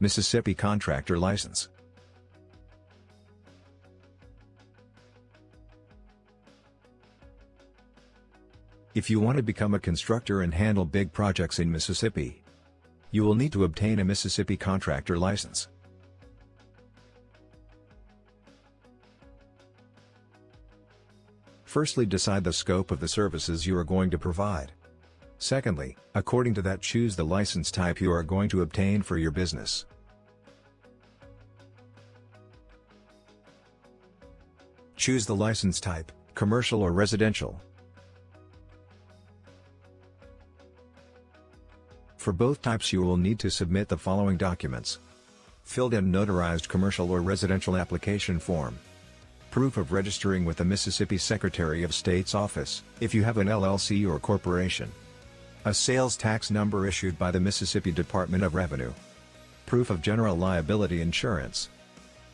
Mississippi Contractor License. If you want to become a constructor and handle big projects in Mississippi, you will need to obtain a Mississippi Contractor License. Firstly decide the scope of the services you are going to provide. Secondly, according to that choose the license type you are going to obtain for your business. Choose the license type, commercial or residential. For both types you will need to submit the following documents. Filled and notarized commercial or residential application form. Proof of registering with the Mississippi Secretary of State's office, if you have an LLC or corporation. A sales tax number issued by the Mississippi Department of Revenue. Proof of general liability insurance.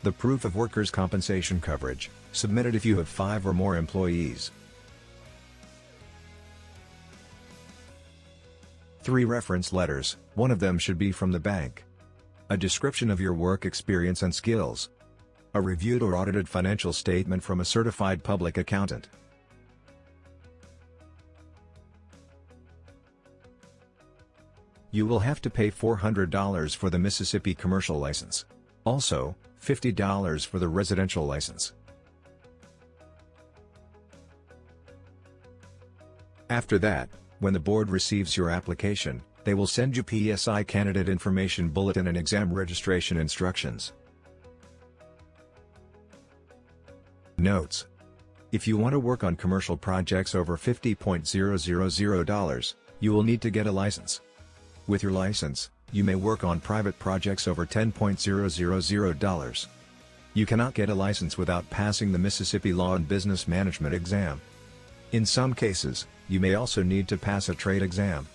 The proof of workers' compensation coverage, submitted if you have five or more employees. 3 reference letters, one of them should be from the bank. A description of your work experience and skills. A reviewed or audited financial statement from a certified public accountant. You will have to pay $400 for the Mississippi commercial license. Also, $50 for the residential license. After that, when the board receives your application, they will send you PSI Candidate Information Bulletin and exam registration instructions. Notes. If you want to work on commercial projects over $50.000, you will need to get a license. With your license, you may work on private projects over $10.000. You cannot get a license without passing the Mississippi Law and Business Management exam. In some cases, you may also need to pass a trade exam.